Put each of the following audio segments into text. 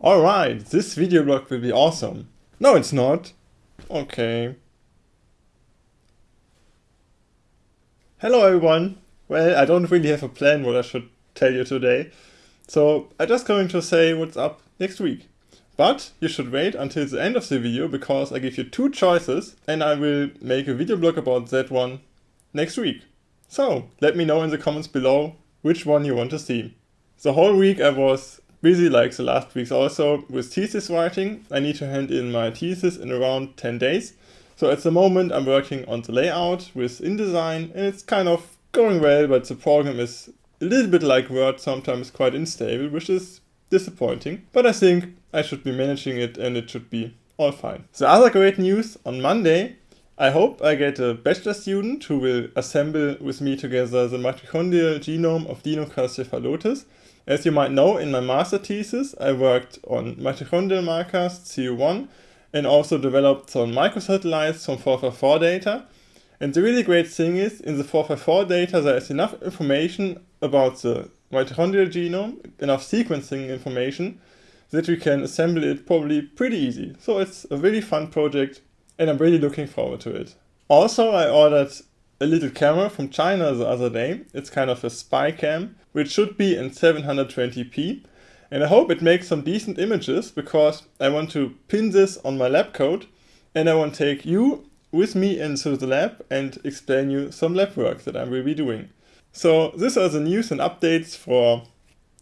Alright, this video blog will be awesome. No, it's not. Okay. Hello everyone. Well, I don't really have a plan what I should tell you today. So, I'm just going to say what's up next week. But you should wait until the end of the video because I give you two choices and I will make a video blog about that one next week. So, let me know in the comments below which one you want to see. The whole week I was busy like the last weeks also with thesis writing. I need to hand in my thesis in around 10 days. So at the moment I'm working on the layout with InDesign and it's kind of going well, but the program is a little bit like Word, sometimes quite unstable, which is disappointing. But I think I should be managing it and it should be all fine. The other great news, on Monday, I hope I get a bachelor student who will assemble with me together the mitochondrial genome of Deinocoracephalotes as you might know, in my master thesis, I worked on mitochondrial markers, CO1, and also developed some microsatellites from 454 data. And the really great thing is, in the 454 data, there is enough information about the mitochondrial genome, enough sequencing information, that we can assemble it probably pretty easy. So it's a really fun project, and I'm really looking forward to it. Also, I ordered a little camera from China the other day. It's kind of a spy cam, which should be in 720p. And I hope it makes some decent images because I want to pin this on my lab coat and I want to take you with me into the lab and explain you some lab work that I will be doing. So these are the news and updates for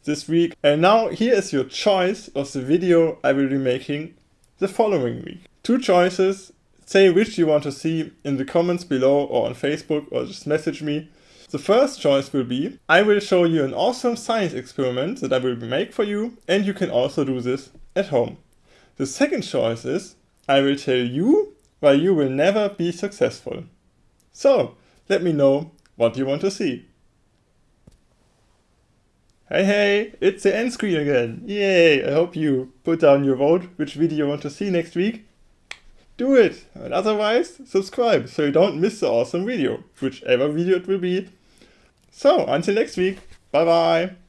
this week. And now here is your choice of the video I will be making the following week. Two choices say which you want to see in the comments below or on Facebook or just message me. The first choice will be, I will show you an awesome science experiment that I will make for you and you can also do this at home. The second choice is, I will tell you why you will never be successful. So, let me know what you want to see. Hey hey, it's the end screen again. Yay, I hope you put down your vote which video you want to see next week do it. And otherwise, subscribe so you don't miss the awesome video, whichever video it will be. So, until next week, bye bye.